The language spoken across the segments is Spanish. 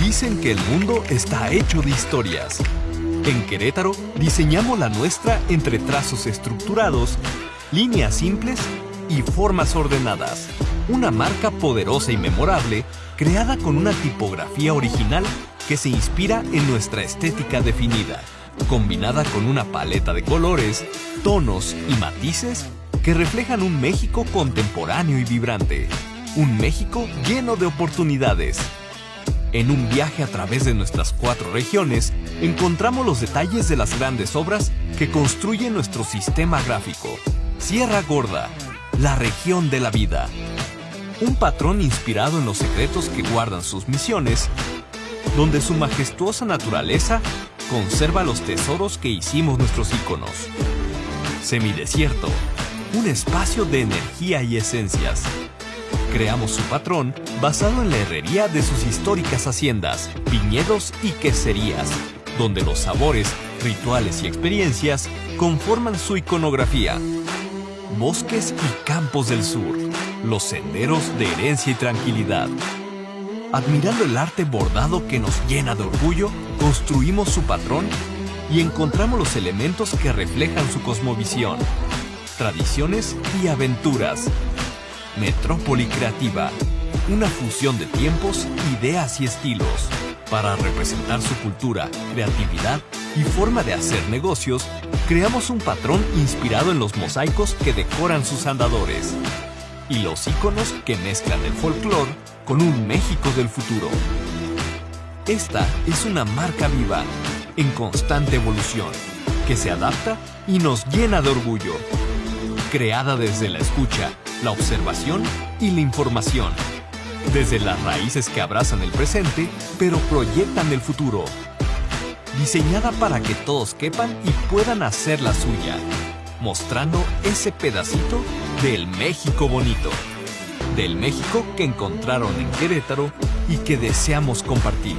Dicen que el mundo está hecho de historias. En Querétaro diseñamos la nuestra entre trazos estructurados, líneas simples y formas ordenadas. Una marca poderosa y memorable creada con una tipografía original que se inspira en nuestra estética definida, combinada con una paleta de colores, tonos y matices que reflejan un México contemporáneo y vibrante. Un México lleno de oportunidades. En un viaje a través de nuestras cuatro regiones, encontramos los detalles de las grandes obras que construyen nuestro sistema gráfico. Sierra Gorda, la región de la vida. Un patrón inspirado en los secretos que guardan sus misiones, donde su majestuosa naturaleza conserva los tesoros que hicimos nuestros íconos. Semidesierto, un espacio de energía y esencias. Creamos su patrón basado en la herrería de sus históricas haciendas, viñedos y queserías, donde los sabores, rituales y experiencias conforman su iconografía. Bosques y campos del sur, los senderos de herencia y tranquilidad. Admirando el arte bordado que nos llena de orgullo, construimos su patrón y encontramos los elementos que reflejan su cosmovisión, tradiciones y aventuras. Metrópoli Creativa, una fusión de tiempos, ideas y estilos. Para representar su cultura, creatividad y forma de hacer negocios, creamos un patrón inspirado en los mosaicos que decoran sus andadores y los iconos que mezclan el folclore con un México del futuro. Esta es una marca viva, en constante evolución, que se adapta y nos llena de orgullo. Creada desde la escucha, la observación y la información. Desde las raíces que abrazan el presente, pero proyectan el futuro. Diseñada para que todos quepan y puedan hacer la suya, mostrando ese pedacito del México bonito. Del México que encontraron en Querétaro y que deseamos compartir.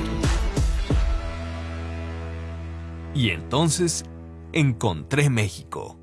Y entonces encontré México.